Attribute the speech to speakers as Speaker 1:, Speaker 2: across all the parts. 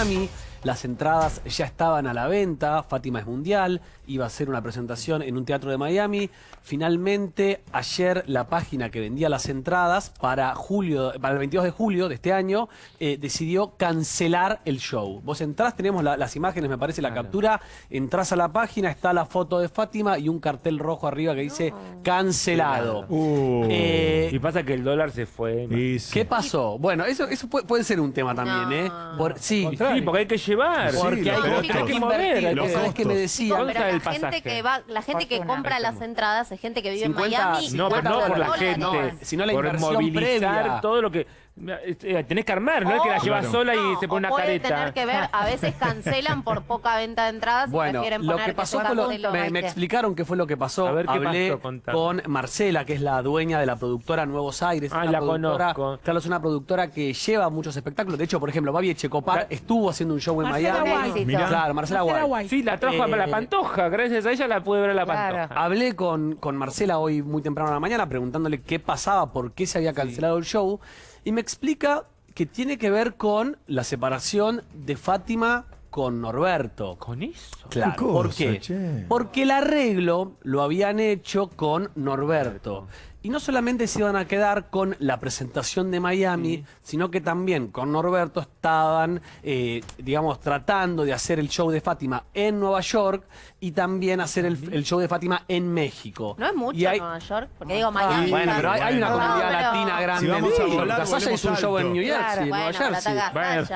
Speaker 1: Miami. Las entradas ya estaban a la venta, Fátima es mundial, iba a hacer una presentación en un teatro de Miami. Finalmente, ayer la página que vendía las entradas para julio, para el 22 de julio de este año, eh, decidió cancelar el show. Vos entrás, tenemos la- las imágenes, me parece, la captura, entrás a la página, está la foto de Fátima y un cartel rojo arriba que dice cancelado.
Speaker 2: Uh.
Speaker 1: Eh,
Speaker 3: Y pasa que el dólar se fue.
Speaker 1: ¿Qué pasó? Bueno, eso, eso puede, puede ser un tema también, ¿eh? Por- sí,
Speaker 3: Sí, porque hay que llevar.
Speaker 2: Sí,
Speaker 1: porque hay,
Speaker 2: costos.
Speaker 1: hay que.
Speaker 3: Los
Speaker 1: ¿Sabés
Speaker 2: costos.
Speaker 1: qué me decía?
Speaker 3: ¿Cuánto
Speaker 4: Pero la gente que va, la gente que compra las entradas es gente que vive
Speaker 1: 50,
Speaker 4: en Miami.
Speaker 3: No, pero no por la gente.
Speaker 1: No, sino la
Speaker 3: por
Speaker 1: inversión
Speaker 3: movilizar
Speaker 1: previa.
Speaker 3: todo lo que. Eh, tenés que armar, no es que la
Speaker 4: O-
Speaker 3: llevas
Speaker 2: Claro.
Speaker 3: sola y
Speaker 4: No,
Speaker 3: se pone
Speaker 4: o
Speaker 3: una
Speaker 4: puede
Speaker 3: careta.
Speaker 4: tener que ver, a veces cancelan por poca venta de entradas y
Speaker 1: Bueno,
Speaker 4: prefieren
Speaker 1: lo
Speaker 4: poner
Speaker 1: que pasó fue lo- me, me explicaron qué fue lo que pasó.
Speaker 3: A ver, ¿qué
Speaker 1: Hablé
Speaker 3: pasó?
Speaker 1: Con Marcela, que es la dueña de la productora Nuevos Aires.
Speaker 3: Ah,
Speaker 1: una
Speaker 3: la
Speaker 1: productora,
Speaker 3: conozco.
Speaker 1: Claro, es una productora que lleva muchos espectáculos. De hecho, por ejemplo, Babi Echecopar estuvo haciendo un show en
Speaker 5: Marcela
Speaker 1: Miami.
Speaker 5: Guay.
Speaker 2: Mirá.
Speaker 1: Claro, Marcela,
Speaker 5: Marcela
Speaker 1: Guay.
Speaker 3: Sí, la trajo
Speaker 1: Eh,
Speaker 3: a la pantoja. Gracias a ella la pude ver a la
Speaker 5: Claro.
Speaker 3: pantoja.
Speaker 1: Hablé con, con Marcela hoy muy temprano en la mañana preguntándole qué pasaba, por qué se había cancelado el show. Y me explica que tiene que ver con la separación de Fátima con Norberto.
Speaker 3: ¿Con eso?
Speaker 1: Claro,
Speaker 2: ¿Qué
Speaker 1: ¿por qué?
Speaker 2: che?
Speaker 1: Porque el arreglo lo habían hecho con Norberto. Y no solamente se iban a quedar con la presentación de Miami, sino que también con Norberto estaban, eh, digamos, tratando de hacer el show de Fátima en Nueva York y también hacer el, el show de Fátima en México.
Speaker 4: No es mucho
Speaker 1: Y hay-
Speaker 4: Nueva York, porque digo Miami.
Speaker 1: Bueno, pero hay, hay una
Speaker 2: Bueno.
Speaker 1: comunidad
Speaker 4: No, pero-
Speaker 1: latina grande.
Speaker 2: Si vamos
Speaker 1: en
Speaker 2: a volar,
Speaker 1: hizo un show en. New Jersey,
Speaker 4: Claro,
Speaker 1: en Nueva
Speaker 4: bueno,
Speaker 1: Jersey.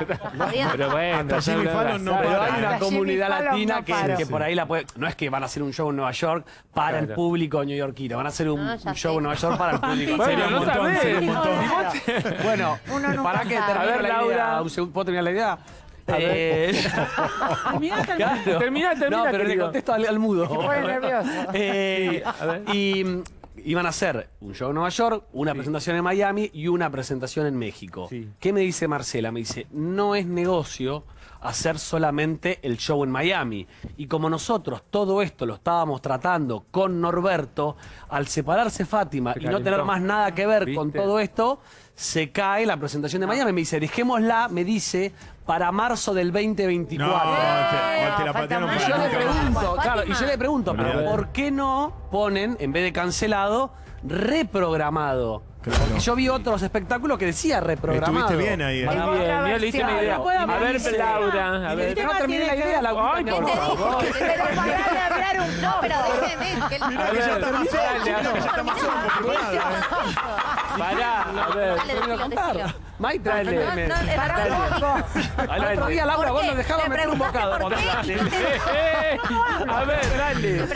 Speaker 4: pero
Speaker 3: Bueno, pero bueno,
Speaker 2: no.
Speaker 1: Pero hay una comunidad latina
Speaker 5: no
Speaker 1: que, por ahí la puede. No es que van a hacer un show en Nueva York para el público neoyorquino, van a hacer un,
Speaker 4: Ah,
Speaker 1: show en Nueva York para el público.
Speaker 3: Bueno,
Speaker 1: Sería un
Speaker 3: no
Speaker 1: montón,
Speaker 3: sabés.
Speaker 1: sería un montón.
Speaker 5: Claro.
Speaker 1: Bueno,
Speaker 5: Uno nunca
Speaker 1: para que
Speaker 5: sabe.
Speaker 1: termine
Speaker 3: A ver,
Speaker 1: la
Speaker 3: Laura.
Speaker 1: idea. Un segundo, ¿Puedo terminar la idea? Eh,
Speaker 5: terminá.
Speaker 1: claro.
Speaker 3: Terminá, terminá,
Speaker 1: No, pero le contesto al, al mudo.
Speaker 5: Se pone nervioso.
Speaker 1: Eh, y iban a hacer un show en Nueva York, una presentación en Miami y una presentación en México.
Speaker 3: Sí.
Speaker 1: ¿Qué me dice Marcela? Me dice, no es negocio hacer solamente el show en Miami. Y como nosotros todo esto lo estábamos tratando con Norberto, al separarse Fátima
Speaker 3: Se
Speaker 1: y no tener más nada que ver con todo esto, se cae la presentación de Miami. Me dice, dejémosla, me dice, para marzo del 2024.
Speaker 2: No, te, o te la
Speaker 5: falta
Speaker 2: patearon
Speaker 5: mucho.
Speaker 1: Y yo le pregunto,
Speaker 4: Fátima.
Speaker 1: claro, y yo le pregunto, pero. ¿por qué no ponen, en vez de cancelado, reprogramado?
Speaker 2: Claro.
Speaker 1: Yo vi otros espectáculos que decía reprogramado.
Speaker 2: Estuviste bien ahí, ¿eh?
Speaker 3: Muy
Speaker 5: Tengo
Speaker 3: bien,
Speaker 5: otra
Speaker 3: mira, le hice una idea. A ver. Laura, a ver.
Speaker 1: no
Speaker 4: No, pero déjeme. que él-
Speaker 2: Mirá que ya está más
Speaker 3: Dale,
Speaker 2: solo, mirá que ya está más solo confirmado, ¿eh?
Speaker 3: Pará, a ver.
Speaker 4: Dale,
Speaker 1: Termino de
Speaker 4: decilo,
Speaker 1: contar. Mike,
Speaker 3: Dale.
Speaker 4: No, no,
Speaker 5: poco.
Speaker 1: Al otro día, Laura,
Speaker 4: ¿Por
Speaker 1: vos nos dejabas
Speaker 4: Le
Speaker 1: meter un bocado.
Speaker 4: por qué.
Speaker 3: A ver,
Speaker 4: Le
Speaker 3: dale.
Speaker 4: qué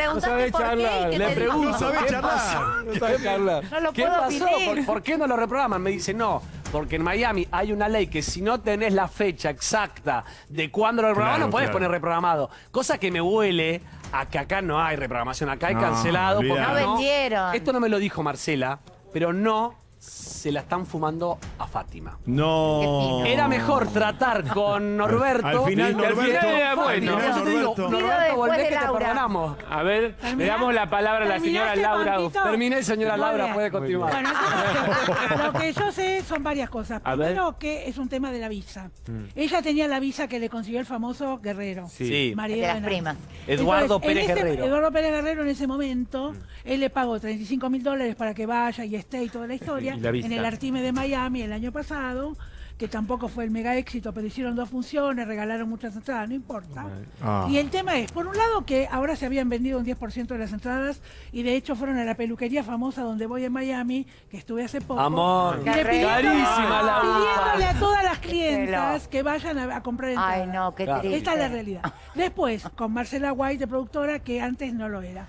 Speaker 4: y qué
Speaker 1: Le pregunto.
Speaker 2: No sabés
Speaker 1: ¿qué
Speaker 2: charlar.
Speaker 1: pasó?
Speaker 3: No sabe charlar.
Speaker 5: No lo
Speaker 1: ¿Qué pasó? ¿Por, por qué no lo reprograman? Me dice, no, porque en Miami hay una ley que si no tenés la fecha exacta de cuándo lo reprograman,
Speaker 2: Claro,
Speaker 1: no podés
Speaker 2: claro.
Speaker 1: poner reprogramado. Cosa que me huele a que acá no hay reprogramación, acá hay
Speaker 2: No,
Speaker 1: cancelado. porque.
Speaker 5: No vendieron.
Speaker 1: Esto no me lo dijo Marcela, pero no se la están fumando a Fátima.
Speaker 2: No.
Speaker 1: Era mejor tratar con Norberto.
Speaker 2: Al final
Speaker 3: Viste, al
Speaker 2: Norberto.
Speaker 3: final era
Speaker 2: al
Speaker 3: bueno.
Speaker 2: final
Speaker 1: Yo te digo,
Speaker 2: Norberto.
Speaker 5: Pido
Speaker 1: Norberto,
Speaker 5: después
Speaker 1: volvé
Speaker 5: de
Speaker 1: que te
Speaker 5: Laura.
Speaker 1: perdonamos.
Speaker 3: A ver, le damos la palabra a la señora
Speaker 5: ¿Terminaste,
Speaker 3: Laura.
Speaker 1: Terminé, señora
Speaker 5: Muy
Speaker 1: Laura,
Speaker 5: bien.
Speaker 1: puede continuar.
Speaker 5: Bueno, entonces, lo que yo sé son varias cosas.
Speaker 3: A ver.
Speaker 5: Primero que es un tema de la visa. Ella tenía la visa que le consiguió el famoso Guerrero.
Speaker 3: Sí.
Speaker 5: María
Speaker 4: De las primas.
Speaker 1: Eduardo
Speaker 5: Entonces,
Speaker 1: Pérez
Speaker 5: ese-
Speaker 1: Guerrero.
Speaker 5: Eduardo Pérez Guerrero en ese momento, él le pagó 35 mil dólares para que vaya y esté y toda la historia En el Artime de Miami el año pasado, que tampoco fue el mega éxito, pero hicieron dos funciones, regalaron muchas entradas, no importa.
Speaker 2: Ah.
Speaker 5: Y el tema es, por un lado, que ahora se habían vendido un 10% de las entradas y de hecho fueron a la peluquería famosa donde voy en Miami, que estuve hace poco.
Speaker 1: Amor,
Speaker 5: y
Speaker 1: carísima la
Speaker 5: pidiéndole a todas las clientas que vayan a, a comprar entradas.
Speaker 4: Ay, no, qué triste.
Speaker 5: Esta es la realidad. Después, con Marcela White, de productora, que antes no lo era.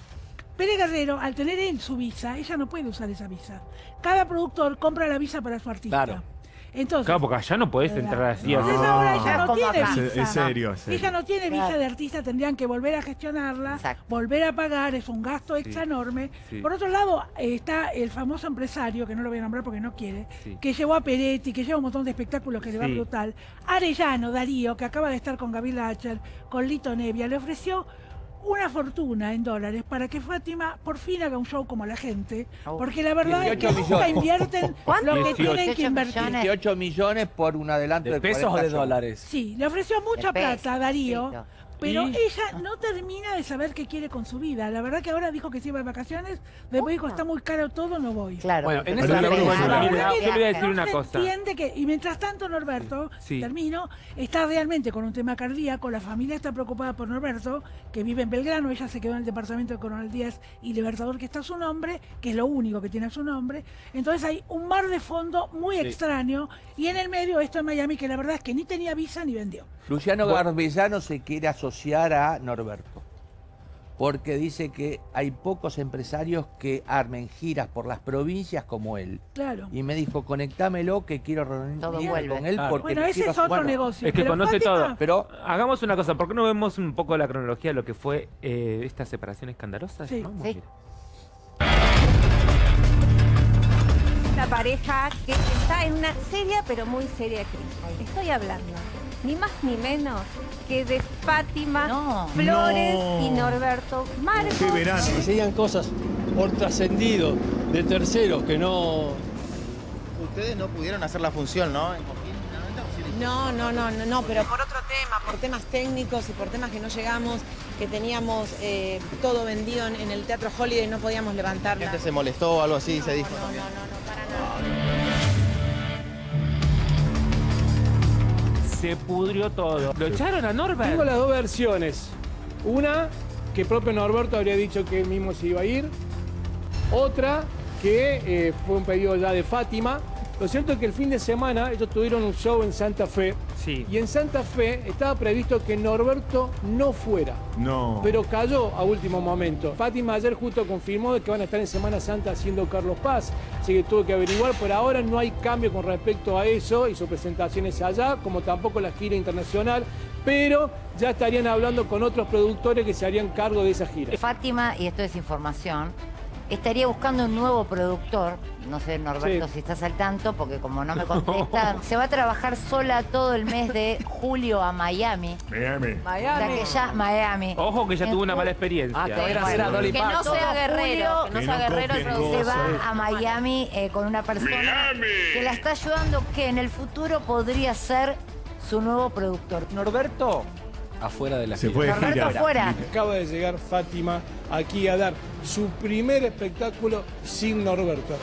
Speaker 5: Pérez Guerrero, al tener él su visa, ella no puede usar esa visa. Cada productor compra la visa para su artista.
Speaker 1: Claro.
Speaker 5: Entonces,
Speaker 3: Claro, porque allá no podés entrar así.
Speaker 2: No.
Speaker 5: entonces ahora ella no tiene visa.
Speaker 2: Es- es serio, es serio.
Speaker 5: Ella no tiene visa de artista, tendrían que volver a gestionarla,
Speaker 4: Exacto.
Speaker 5: volver a pagar, es un gasto extra enorme.
Speaker 3: sí.
Speaker 5: Por otro lado, está el famoso empresario, que no lo voy a nombrar porque no quiere,
Speaker 3: Sí.
Speaker 5: que llevó a Peretti, que lleva un montón de espectáculos que le va brutal. Arellano, Darío, que acaba de estar con Gabriela Acher, con Lito Nevia, le ofreció una fortuna en dólares para que Fátima por fin haga un show como la gente, porque la verdad es que
Speaker 6: 18
Speaker 5: nunca invierten
Speaker 4: ¿Cuánto?
Speaker 5: lo que
Speaker 3: 18
Speaker 5: tienen que invertir.
Speaker 4: millones.
Speaker 6: 18 millones por un adelanto de,
Speaker 1: ¿De pesos o
Speaker 6: 40
Speaker 1: de dólares?
Speaker 5: Sí, le ofreció mucha
Speaker 4: pesos,
Speaker 5: plata a Darío. Pero
Speaker 3: Y-
Speaker 5: ella no termina de saber qué quiere con su vida. La verdad que ahora dijo que se iba de vacaciones, después dijo está muy caro todo, no voy.
Speaker 4: Claro.
Speaker 1: Bueno, en esa
Speaker 3: yo
Speaker 5: que
Speaker 3: le voy a
Speaker 5: no
Speaker 3: decir una
Speaker 5: se
Speaker 3: cosa.
Speaker 5: entiende que, y mientras tanto Norberto,
Speaker 3: Sí.
Speaker 5: termino, está realmente con un tema cardíaco, la familia está preocupada por Norberto, que vive en Belgrano, ella se quedó en el departamento de Coronel Díaz y Libertador, que está a su nombre, que es lo único que tiene a su nombre. Entonces hay un mar de fondo muy extraño y en el medio esto en Miami, que la verdad es que ni tenía visa ni vendió.
Speaker 6: Luciano Garbellano se quiere asociar a Norberto. Porque dice que hay pocos empresarios que armen giras por las provincias como él.
Speaker 5: Claro.
Speaker 6: Y me dijo, conectámelo que quiero
Speaker 4: Todo
Speaker 6: reunirme con él
Speaker 1: Claro.
Speaker 6: porque
Speaker 5: Bueno, ese
Speaker 6: quiero
Speaker 5: es otro
Speaker 6: bueno,
Speaker 5: negocio.
Speaker 3: Es que
Speaker 5: pero
Speaker 3: conoce
Speaker 5: Fátima-
Speaker 3: todo.
Speaker 6: Pero
Speaker 3: Hagamos una cosa, ¿por qué no vemos un poco la cronología de lo que fue eh, esta separación escandalosa?
Speaker 5: Sí.
Speaker 3: llamamos?
Speaker 4: Sí.
Speaker 7: Una pareja que está en una seria pero muy seria crisis. Estoy hablando ni más ni menos que de Fátima
Speaker 4: No.
Speaker 7: Flores
Speaker 2: No.
Speaker 7: y Norberto Marcos.
Speaker 2: Qué verano.
Speaker 8: que serían cosas por trascendido de terceros que no
Speaker 9: Ustedes no pudieron hacer la función, ¿no? En Coquín, finalmente, ¿o sí lo
Speaker 10: No, no, no, no, no, pero por otro tema, por temas técnicos y por temas que no llegamos, que teníamos eh, todo vendido en, en el Teatro Holiday y no podíamos
Speaker 9: La
Speaker 10: levantarla.
Speaker 9: gente se molestó o algo así, se dijo
Speaker 10: no, no, no, no,
Speaker 3: Se pudrió todo. Lo echaron a Norbert.
Speaker 8: Tengo las dos versiones. Una, que propio Norberto habría dicho que él mismo se iba a ir. Otra, que eh, fue un pedido ya de Fátima. Lo cierto es que el fin de semana ellos tuvieron un show en Santa Fe.
Speaker 3: Sí.
Speaker 8: Y en Santa Fe estaba previsto que Norberto no fuera.
Speaker 2: No.
Speaker 8: Pero cayó a último momento. Fátima ayer justo confirmó que van a estar en Semana Santa haciendo Carlos Paz. Así que tuve que averiguar. Por ahora no hay cambio con respecto a eso y su presentación es allá, como tampoco la gira internacional. Pero ya estarían hablando con otros productores que se harían cargo de esa gira.
Speaker 4: Fátima, y esto es información, estaría buscando un nuevo productor. No sé, Norberto,
Speaker 8: Sí.
Speaker 4: si estás al tanto, porque como no me contesta, se va a trabajar sola todo el mes de julio a Miami.
Speaker 2: Miami.
Speaker 4: La que ya, Miami.
Speaker 3: Ojo que ya
Speaker 4: En
Speaker 3: tuvo una mala experiencia.
Speaker 1: Ah, que va a ir a hacer a
Speaker 3: Bueno.
Speaker 1: Dolly
Speaker 4: Que no sea guerrero,
Speaker 7: que no sea guerrero.
Speaker 4: Se va a Miami eh, con una persona que la está ayudando, que en el futuro podría ser su nuevo productor.
Speaker 6: Norberto
Speaker 1: Afuera de la
Speaker 2: Se
Speaker 1: gira.
Speaker 2: fue de gira.
Speaker 8: Acaba de llegar Fátima aquí a dar su primer espectáculo sin Norberto.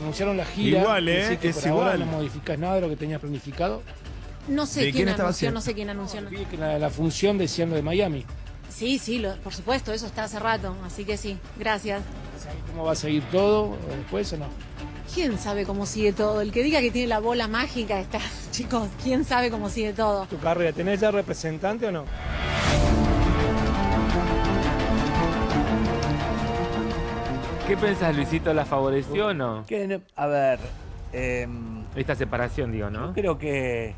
Speaker 8: Anunciaron la gira.
Speaker 2: Igual, ¿eh?
Speaker 8: así que
Speaker 2: Es
Speaker 8: por ahora
Speaker 2: igual.
Speaker 8: no modificas nada de lo que tenías planificado.
Speaker 10: No sé
Speaker 2: ¿De
Speaker 10: quién,
Speaker 2: quién estaba
Speaker 10: anunció, no sé quién anunció.
Speaker 8: Que la, la función decían lo de Miami.
Speaker 10: Sí, sí, lo- por supuesto, eso está hace rato, así que sí, gracias.
Speaker 8: ¿Sabes ¿Cómo va a seguir todo después o no?
Speaker 10: ¿Quién sabe cómo sigue todo? El que diga que tiene la bola mágica está, chicos, ¿quién sabe cómo sigue todo?
Speaker 8: ¿Tu carrera tenés ya representante o no?
Speaker 3: ¿Qué pensás, Luisito? ¿La favoreció o no?
Speaker 6: que a ver, em,
Speaker 3: Esta separación, digo, ¿no?
Speaker 6: Yo creo que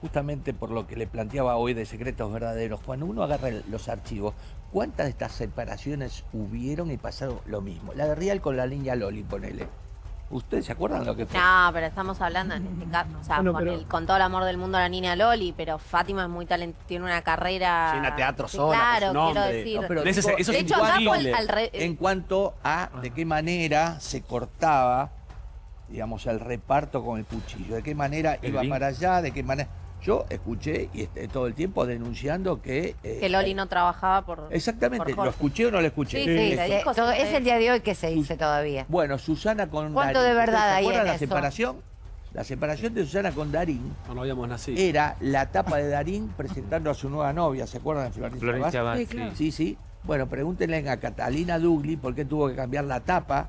Speaker 6: justamente por lo que le planteaba hoy de secretos verdaderos, cuando uno agarra los archivos, ¿cuántas de estas separaciones hubieron y pasaron lo mismo? La de Real con la niña Loli, ponele. ¿Ustedes se acuerdan de lo que fue?
Speaker 4: No, pero estamos hablando en este caso, o sea,
Speaker 8: Bueno,
Speaker 4: con,
Speaker 8: pero-
Speaker 4: el- con todo el amor del mundo a la niña Loli, pero Fátima es muy talentosa, tiene una carrera...
Speaker 1: Llena teatro
Speaker 4: Sí,
Speaker 1: sola,
Speaker 4: Claro, quiero decir.
Speaker 6: No, pero
Speaker 1: De ese-
Speaker 6: tipo,
Speaker 1: eso
Speaker 4: de
Speaker 1: es
Speaker 4: hecho,
Speaker 1: indiscutible.
Speaker 4: al re-
Speaker 6: en cuanto a de qué manera se cortaba, digamos, el reparto con el cuchillo, de qué manera
Speaker 3: El
Speaker 6: iba para allá, de qué manera... Yo escuché y este, todo el tiempo denunciando que... eh,
Speaker 4: que Loli no trabajaba por...
Speaker 6: Exactamente,
Speaker 4: por
Speaker 6: ¿lo escuché o no lo escuché?
Speaker 4: Sí, sí,
Speaker 6: Esto.
Speaker 4: eh, todo- es el día de hoy que se dice todavía.
Speaker 6: Bueno, Susana con
Speaker 4: ¿Cuánto
Speaker 6: Darín.
Speaker 4: de verdad
Speaker 6: ¿Ustedes
Speaker 4: hay
Speaker 6: ¿Se acuerdan
Speaker 4: en
Speaker 6: la
Speaker 4: eso?
Speaker 6: separación? La separación de Susana con Darín
Speaker 1: No, no habíamos nacido.
Speaker 6: era la tapa de Darín presentando a su nueva novia, ¿se acuerdan de Florencia?
Speaker 3: Florencia
Speaker 6: Vaz?
Speaker 5: Sí,
Speaker 3: sí.
Speaker 5: claro.
Speaker 6: Sí, sí. Bueno, pregúntenle a Catalina Dugli por qué tuvo que cambiar la tapa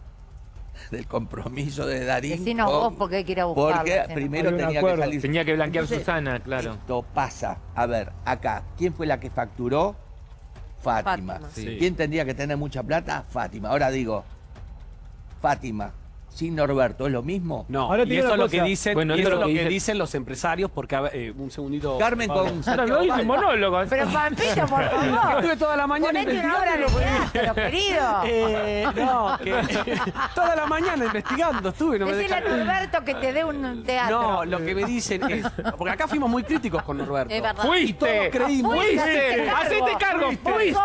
Speaker 6: del compromiso de Darín.
Speaker 4: Decinos
Speaker 6: con-
Speaker 4: vos por qué quiere buscarlo.
Speaker 6: Porque primero tenía que salir.
Speaker 3: Tenía que blanquear
Speaker 6: Entonces,
Speaker 3: Susana, claro.
Speaker 6: Esto pasa. A ver, acá, ¿quién fue la que facturó? Fátima.
Speaker 4: Fátima.
Speaker 3: Sí.
Speaker 6: ¿Quién tendría que tener mucha plata? Fátima. Ahora digo, Fátima, sin Norberto, ¿es lo mismo?
Speaker 1: No,
Speaker 8: Ahora te
Speaker 1: y
Speaker 8: digo
Speaker 1: eso es
Speaker 8: una
Speaker 1: lo que
Speaker 8: cosa.
Speaker 1: dicen,
Speaker 3: Bueno,
Speaker 1: y
Speaker 3: eso
Speaker 1: eso
Speaker 3: es
Speaker 1: es
Speaker 3: lo que dice-
Speaker 1: dicen los empresarios, porque a ver, eh, un segundito.
Speaker 6: Carmen
Speaker 1: Pablo.
Speaker 6: con
Speaker 3: Ahora no hice monólogo.
Speaker 7: Pero Pampito, por favor.
Speaker 1: Estuve toda la mañana
Speaker 7: Ponete una hora de
Speaker 1: investigando.
Speaker 7: teatro, querido.
Speaker 1: Eh, no, que toda la mañana investigando estuve, no me
Speaker 7: Decirle a. Norberto que te dé un teatro.
Speaker 1: No, lo que me dicen es. Porque acá fuimos muy críticos con Norberto.
Speaker 4: Es verdad.
Speaker 1: Y todos
Speaker 3: Fuiste,
Speaker 1: creímos.
Speaker 3: fuiste, hacete cargo, fuiste,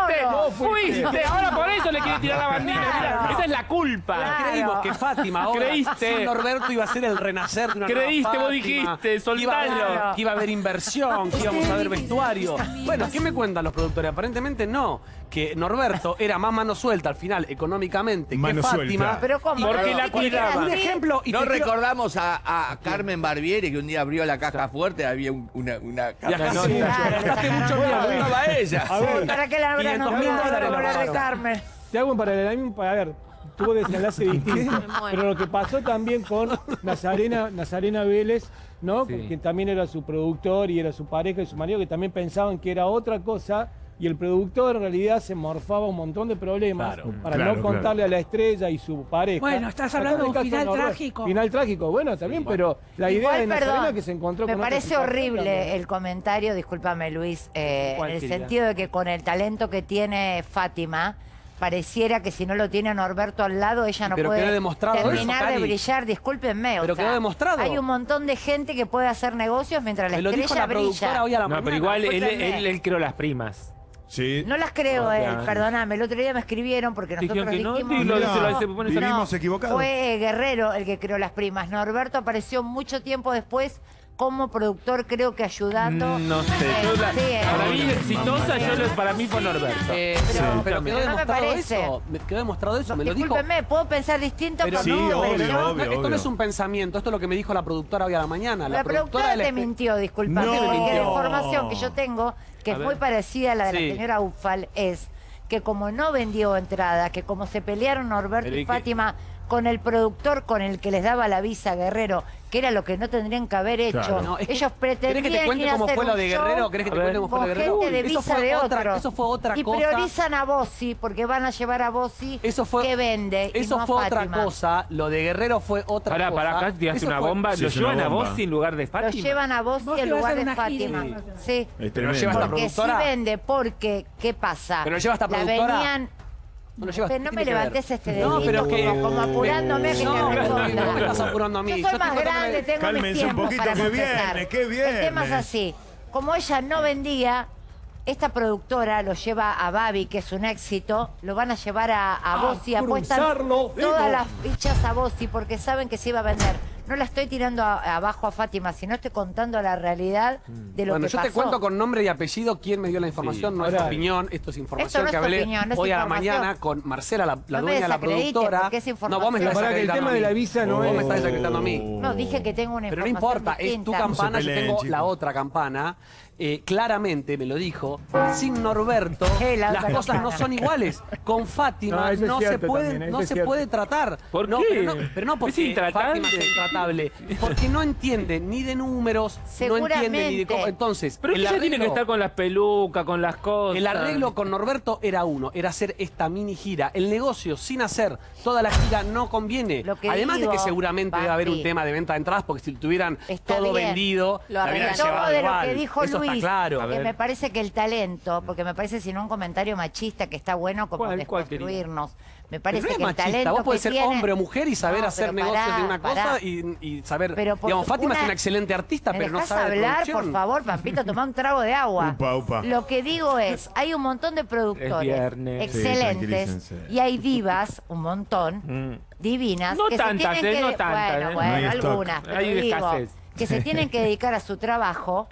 Speaker 3: fuiste, ahora por eso le quiere tirar la bandera,
Speaker 7: Claro.
Speaker 3: esa es la culpa.
Speaker 7: Claro.
Speaker 1: Creímos que Fátima
Speaker 3: Creíste.
Speaker 1: Norberto iba a ser el renacer de una nueva
Speaker 3: Creíste, vos dijiste,
Speaker 1: que iba, a haber,
Speaker 3: soltalo.
Speaker 1: que iba a haber inversión, que íbamos a ver vestuario. Bueno, ¿qué me cuentan los productores? Aparentemente no, que Norberto era más mano suelta al final económicamente
Speaker 2: Mano
Speaker 1: que Fátima.
Speaker 2: suelta.
Speaker 7: Pero ¿cómo?
Speaker 3: Porque
Speaker 7: ¿No
Speaker 3: la cuidaba.
Speaker 1: Un ejemplo y
Speaker 6: No recordamos a, a Carmen Barbieri que un día abrió la caja fuerte, había un- una, una caja
Speaker 7: sacaron
Speaker 1: mucho.
Speaker 6: Estaba ella.
Speaker 8: A ver,
Speaker 7: ¿Para qué la habrán
Speaker 1: 500 mil
Speaker 7: nombrado
Speaker 1: dólares
Speaker 7: como
Speaker 1: lo
Speaker 7: la de
Speaker 1: pagaron.
Speaker 7: Carmen?
Speaker 8: te hago un paralelismo, a ver, tuvo desenlace distinto. Pero lo que pasó también con Nazarena, Nazarena Vélez, ¿no?
Speaker 3: Sí.
Speaker 8: Que también era su productor y era su pareja y su marido, que también pensaban que era otra cosa. Y el productor en realidad se morfaba un montón de problemas
Speaker 1: Claro,
Speaker 8: para
Speaker 2: claro,
Speaker 8: no contarle a la estrella y su pareja.
Speaker 5: Bueno, estás hablando de un final trágico.
Speaker 8: Final trágico, bueno, también, pero la idea
Speaker 7: Igual,
Speaker 8: de Nazarena
Speaker 7: perdón,
Speaker 8: que se encontró
Speaker 7: me
Speaker 8: con otra
Speaker 7: parece horrible
Speaker 8: también.
Speaker 7: el comentario, discúlpame Luis, eh,
Speaker 3: ¿Cuál,
Speaker 7: en el
Speaker 3: querida?
Speaker 7: sentido de que con el talento que tiene Fátima, pareciera que si no lo tiene a Norberto al lado, ella no
Speaker 1: Pero
Speaker 7: puede
Speaker 1: eso,
Speaker 7: terminar de brillar, discúlpenme. o
Speaker 1: Pero
Speaker 7: sea,
Speaker 1: quedó demostrado.
Speaker 7: Hay un montón de gente que puede hacer negocios mientras la
Speaker 1: Me lo dijo
Speaker 7: estrella
Speaker 1: productora
Speaker 7: brilla.
Speaker 1: hoy a la
Speaker 3: No,
Speaker 1: mañana.
Speaker 3: pero igual él, él, él creó las primas.
Speaker 2: Sí.
Speaker 7: No las creo,
Speaker 3: O
Speaker 7: él,
Speaker 3: sea,
Speaker 7: perdóname. El otro día me escribieron porque nosotros
Speaker 3: que
Speaker 7: dijimos... no. Fue Guerrero el que creó las primas. Norberto apareció mucho tiempo después como productor, creo que ayudando.
Speaker 3: Mm, No sé,
Speaker 7: Eh,
Speaker 3: yo la-
Speaker 7: sí, eh.
Speaker 3: para mí exitosa, yo lo- para mí fue Norberto.
Speaker 1: Eh,
Speaker 7: Pero-
Speaker 1: pero,
Speaker 7: pero
Speaker 1: quedó
Speaker 7: no me
Speaker 1: demostrado
Speaker 7: parece.
Speaker 1: eso. Me- Quedó demostrado eso. Me lo dijo.
Speaker 7: Discúlpeme, puedo pensar distinto,
Speaker 1: Pero
Speaker 7: pero
Speaker 2: Sí,
Speaker 7: no,
Speaker 2: obvio,
Speaker 7: pero-
Speaker 1: No,
Speaker 2: obvio,
Speaker 1: esto no es un pensamiento, esto es lo que me dijo la productora hoy a la mañana.
Speaker 7: La, productora te
Speaker 1: espe-
Speaker 7: mintió, disculpame,
Speaker 2: No.
Speaker 7: porque la información que yo tengo, que
Speaker 1: A
Speaker 7: es
Speaker 1: ver.
Speaker 7: muy parecida a la de
Speaker 1: Sí.
Speaker 7: la señora Ufal, es que como no vendió entrada, que como se pelearon Norberto
Speaker 1: Pero
Speaker 7: y. Fátima con el productor con el que les daba la visa Guerrero, que era lo que no tendrían que haber hecho,
Speaker 2: Claro.
Speaker 1: No,
Speaker 7: ellos pretendían
Speaker 1: ¿Querés que te cuente cómo fue lo de Guerrero? ¿Querés que te cuente cómo fue lo de Guerrero?
Speaker 7: gente de
Speaker 1: eso fue
Speaker 7: de
Speaker 1: otra,
Speaker 7: otros.
Speaker 1: Eso fue otra
Speaker 7: y
Speaker 1: cosa.
Speaker 7: priorizan a Bossi porque van a llevar a Bossi
Speaker 1: Eso fue,
Speaker 7: que vende y
Speaker 1: Eso
Speaker 7: a
Speaker 1: fue otra cosa. Lo de Guerrero fue otra
Speaker 3: Pará,
Speaker 1: cosa.
Speaker 3: pará, acá tiraste una
Speaker 1: fue-
Speaker 3: bomba.
Speaker 2: Sí,
Speaker 3: ¿Lo llevan a vos en lugar de
Speaker 7: Lo
Speaker 3: Fátima?
Speaker 7: llevan a Bossi
Speaker 5: Bossi
Speaker 7: en lugar de. Fátima.
Speaker 5: Sí.
Speaker 1: Pero lo lleva esta
Speaker 7: Porque sí
Speaker 1: productora.
Speaker 7: vende, porque, ¿qué pasa?
Speaker 1: Pero lo lleva esta
Speaker 7: La
Speaker 1: productora. No lo llevas-
Speaker 7: Pero no
Speaker 1: ¿qué
Speaker 7: me levantes este
Speaker 1: No,
Speaker 7: dedito
Speaker 1: pero que-
Speaker 7: como, como apurándome a que
Speaker 1: No,
Speaker 7: te
Speaker 1: no,
Speaker 7: responda.
Speaker 1: no me estás apurando a mí.
Speaker 7: Yo
Speaker 1: Yo
Speaker 7: soy
Speaker 1: te
Speaker 7: más grande,
Speaker 1: me-
Speaker 7: tengo
Speaker 2: Cálmense
Speaker 7: mis
Speaker 2: un
Speaker 7: tiempos
Speaker 2: poquito,
Speaker 7: para
Speaker 2: que
Speaker 7: contestar.
Speaker 2: viene, que
Speaker 7: El tema es
Speaker 2: viene.
Speaker 7: así. Como ella no vendía, esta productora lo lleva a Babi, que es un éxito, lo van a llevar a, a Bossi, apuestan todas las fichas a Bossi porque saben que se iba a vender. No la estoy tirando a- abajo a Fátima, sino estoy contando la realidad de lo
Speaker 1: Bueno,
Speaker 7: que
Speaker 1: yo
Speaker 7: pasó.
Speaker 1: te cuento con nombre y apellido quién me dio la información,
Speaker 3: Sí.
Speaker 1: no es opinión, esto es información
Speaker 7: no
Speaker 1: que hablé
Speaker 7: opinión,
Speaker 1: hoy a la mañana con Marcela, la, la
Speaker 7: No me
Speaker 1: dueña de la productora.
Speaker 7: es
Speaker 1: no, vos me estás
Speaker 8: que el tema
Speaker 1: a
Speaker 8: de
Speaker 1: mí.
Speaker 8: la visa no es-
Speaker 1: me estás desacreditando a mí.
Speaker 7: No, dije que tengo una
Speaker 1: Pero no importa, es tu
Speaker 7: distinta.
Speaker 1: campana, yo tengo la otra campana. Eh, claramente me lo dijo, sin Norberto
Speaker 7: la
Speaker 1: las cosas no son iguales. Con Fátima
Speaker 8: No,
Speaker 1: se puede,
Speaker 8: también,
Speaker 1: no se puede tratar.
Speaker 3: ¿Por
Speaker 1: no,
Speaker 3: qué?
Speaker 1: Pero no, pero no porque. Fátima es intratable, porque no entiende ni de números, no entiende ni de cómo. Entonces,
Speaker 3: Pero
Speaker 1: el
Speaker 3: ella tiene que estar con las pelucas, con las cosas.
Speaker 1: el arreglo con Norberto era uno, era hacer esta mini gira. El negocio sin hacer toda la gira no conviene.
Speaker 7: Lo que
Speaker 1: Además de que seguramente debe haber un tema de venta de entradas, porque si tuvieran
Speaker 7: Está
Speaker 1: todo
Speaker 7: bien.
Speaker 1: vendido,
Speaker 4: Lo
Speaker 1: la hubieran.
Speaker 7: Todo
Speaker 1: llevado
Speaker 7: de lo que dijo
Speaker 1: Eso
Speaker 7: Luis,
Speaker 1: está claro.
Speaker 7: Que me parece que el talento, porque me parece sino un comentario machista que está bueno como
Speaker 3: ¿Cuál,
Speaker 7: desconstruirnos. Me
Speaker 1: Pero
Speaker 7: parece
Speaker 1: no es
Speaker 7: que el talento
Speaker 1: vos podés
Speaker 7: que
Speaker 1: ser
Speaker 7: tiene-
Speaker 1: hombre o mujer y saber
Speaker 7: No,
Speaker 1: hacer negocios
Speaker 7: pará,
Speaker 1: de una
Speaker 7: pará.
Speaker 1: cosa y, y saber.
Speaker 7: Pero por-
Speaker 1: digamos, Fátima es
Speaker 7: una-
Speaker 1: excelente artista,
Speaker 7: ¿Me
Speaker 1: pero no sabe de
Speaker 7: hablar, por favor, Pampito? Toma un trago de agua.
Speaker 2: Upa, upa.
Speaker 7: Lo que digo es, hay un montón de
Speaker 3: Es
Speaker 7: productores
Speaker 3: viernes.
Speaker 7: Excelentes y hay divas, un montón,
Speaker 3: Mm.
Speaker 7: divinas.
Speaker 3: No
Speaker 7: que se
Speaker 3: tantas,
Speaker 7: tienen
Speaker 3: eh,
Speaker 7: que
Speaker 3: no tantas,
Speaker 7: Bueno,
Speaker 3: eh.
Speaker 7: bueno,
Speaker 2: No hay stock.
Speaker 7: algunas, pero
Speaker 3: Hay
Speaker 7: digo, que se tienen que dedicar a su trabajo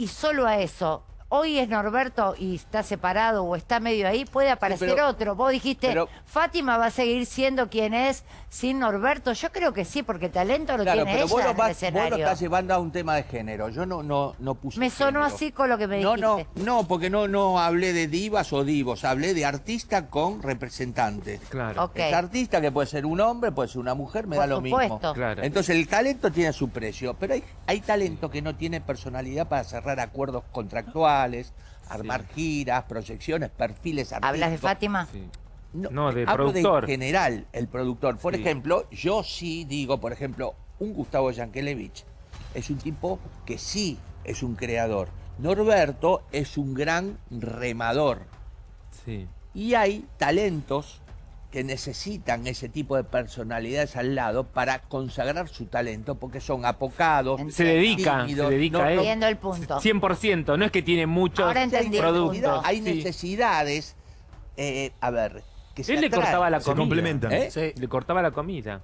Speaker 7: y solo a eso. Hoy es Norberto y está separado o está medio ahí, puede aparecer
Speaker 6: pero-
Speaker 7: otro. Vos dijiste,
Speaker 6: pero-
Speaker 7: Fátima va a seguir siendo quien es sin Norberto. Yo creo que sí, porque talento lo
Speaker 6: Claro,
Speaker 7: tiene
Speaker 6: pero
Speaker 7: ella
Speaker 6: vos lo,
Speaker 7: en el
Speaker 6: vas- vos lo estás llevando a un tema de género. Yo no, no, no puse
Speaker 7: Me sonó
Speaker 6: género.
Speaker 7: así con lo que me
Speaker 6: No, no,
Speaker 7: dijiste.
Speaker 6: no, porque no, no hablé de divas o divos, hablé de artista con representante.
Speaker 3: Claro.
Speaker 7: Ok.
Speaker 6: Es artista que puede ser un hombre, puede ser una mujer, me
Speaker 7: Por
Speaker 6: da lo
Speaker 7: supuesto.
Speaker 6: mismo.
Speaker 3: Claro.
Speaker 6: Entonces el talento tiene su precio, pero hay, hay talento que no tiene personalidad para cerrar acuerdos contractuales, armar giras, proyecciones, perfiles artísticos.
Speaker 7: ¿Hablas de Fátima?
Speaker 3: Sí. No, de
Speaker 6: hablo
Speaker 3: productor.
Speaker 6: de general, el productor. Por
Speaker 3: Sí.
Speaker 6: ejemplo, yo sí digo, por ejemplo, un Gustavo Yankelevich es un tipo que sí es un creador. Norberto es un gran remador.
Speaker 3: Sí.
Speaker 6: Y hay talentos que necesitan ese tipo de personalidades al lado para consagrar su talento, porque son apocados,
Speaker 3: Se dedica,
Speaker 6: tímidos,
Speaker 3: se dedica
Speaker 6: no-.
Speaker 4: Entiendo el punto.
Speaker 3: 100%, no es que tiene muchos productos.
Speaker 6: Hay
Speaker 3: sí.
Speaker 6: necesidades, eh, a ver, que se
Speaker 3: Él le
Speaker 6: atraen.
Speaker 3: cortaba la
Speaker 2: Se
Speaker 3: comida.
Speaker 2: complementan.
Speaker 6: ¿Eh?
Speaker 1: Sí.
Speaker 3: Le cortaba la comida.